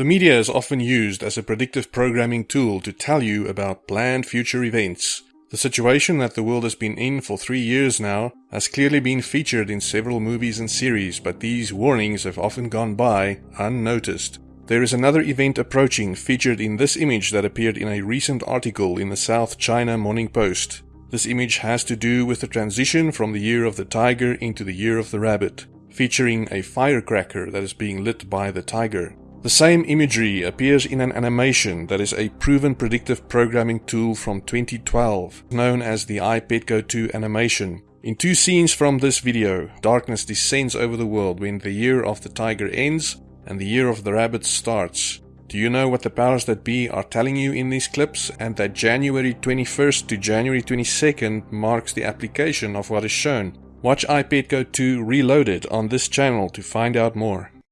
The media is often used as a predictive programming tool to tell you about planned future events. The situation that the world has been in for three years now has clearly been featured in several movies and series, but these warnings have often gone by unnoticed. There is another event approaching featured in this image that appeared in a recent article in the South China Morning Post. This image has to do with the transition from the year of the tiger into the year of the rabbit, featuring a firecracker that is being lit by the tiger. The same imagery appears in an animation that is a proven predictive programming tool from 2012, known as the iPetco 2 animation. In two scenes from this video, darkness descends over the world when the year of the tiger ends and the year of the rabbit starts. Do you know what the powers that be are telling you in these clips and that January 21st to January 22nd marks the application of what is shown? Watch iPetco 2 Reloaded on this channel to find out more.